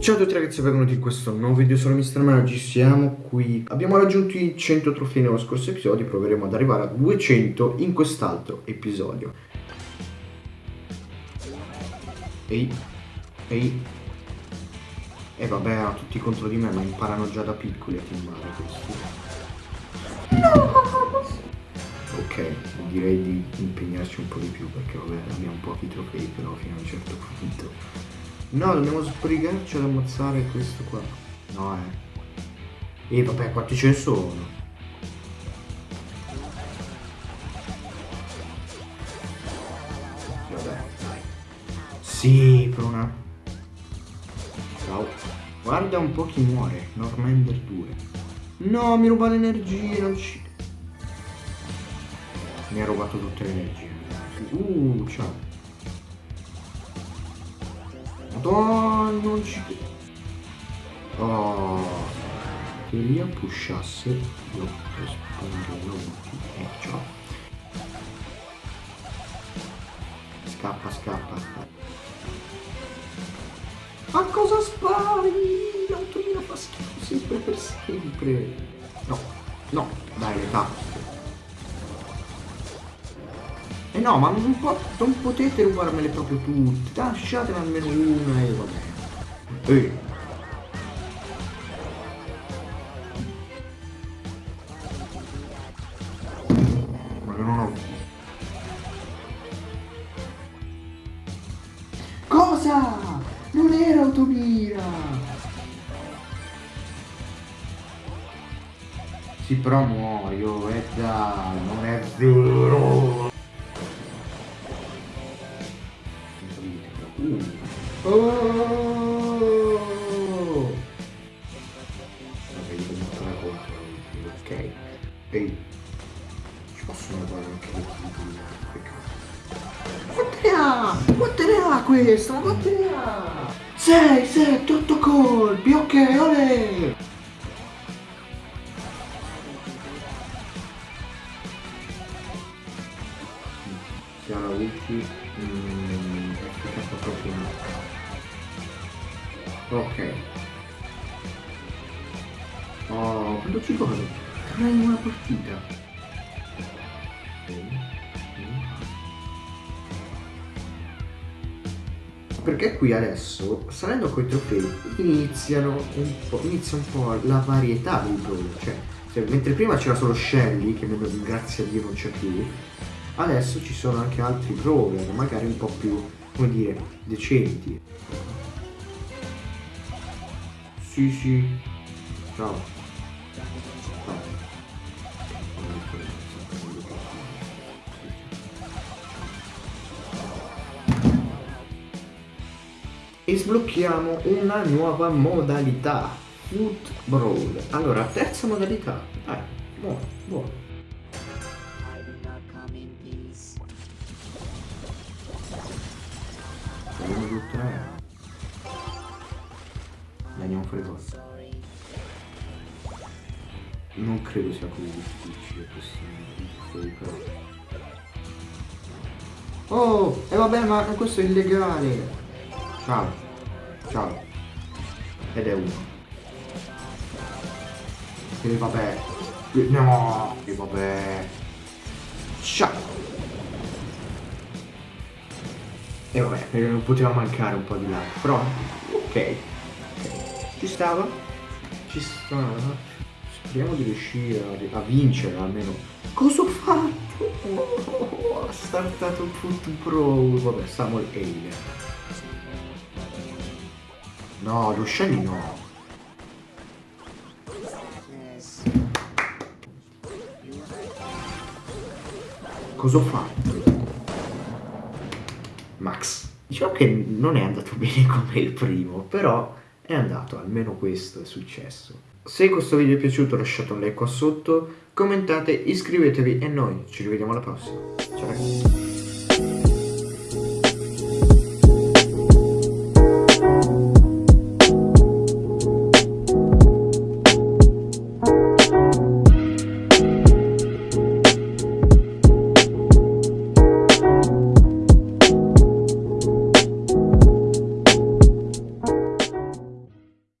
Ciao a tutti ragazzi, benvenuti in questo nuovo video, sono Mr. Man, oggi siamo qui Abbiamo raggiunto i 100 trofei nello scorso episodio, proveremo ad arrivare a 200 in quest'altro episodio Ehi, ehi E vabbè, hanno tutti contro di me, ma imparano già da piccoli a filmare questi No! Ok, direi di impegnarci un po' di più perché vabbè, abbiamo pochi trofei però fino a un certo punto No, dobbiamo sbrigarci ad ammazzare questo qua. No, eh. E vabbè, quanti ce ne sono? Vabbè, dai. Sì, per. Ciao. Guarda un po' chi muore. Normander 2. No, mi ruba l'energia, non ci... Mi ha rubato tutte le energie. Uh, ciao. Madonna, non ci... Oh, che Elia pushasse io risponderò e ciao. Scappa, scappa, scappa. Ma cosa spari? L'automino fa schifo sempre per sempre. No, no, dai, l'età. Eh no, ma non, po non potete rubarmele proprio tutte. Lasciatene almeno una e vabbè. Ehi. Ma non ho... Cosa? Non era automira! Sì, però muoio, e dai, non è vero! Oh! Ok. Ehi. Ci possono fare anche le piccoline. Quante ne questa? Quante ne ha? 6, 7, 8 colpi. Ok, ha la ulti... Mm, è proprio. Ok. Oh, quanto ci vuole? Tre in una partita. Perché qui adesso, salendo coi trofei, iniziano un po', inizia un po' la varietà dei brawler. Cioè, cioè, mentre prima c'era solo Shelly, che grazie a Dio non c'è più, adesso ci sono anche altri brawler, magari un po' più, come dire, decenti. Sì, sì. Ciao. E sblocchiamo una nuova modalità. Foot Brawl. Allora, terza modalità. Dai, buono, buono. Fuori gol. Non credo sia così difficile questo però. Oh, e eh vabbè, ma questo è illegale. Ciao. Ciao. Ed è uno. E vabbè. No, e vabbè. Ciao. E vabbè, non poteva mancare un po' di là. Però, ok. Ci stava? Ci stava. Speriamo di riuscire a, a vincere almeno. Cosa ho fatto? Oh, ha startato punto pro. Vabbè, Samuel Alien. No, lo scegli no. Cosa ho fatto? Max. Diciamo che non è andato bene come il primo, però è andato, almeno questo è successo. Se questo video è piaciuto lasciate un like qua sotto, commentate, iscrivetevi e noi ci rivediamo alla prossima. Ciao ragazzi.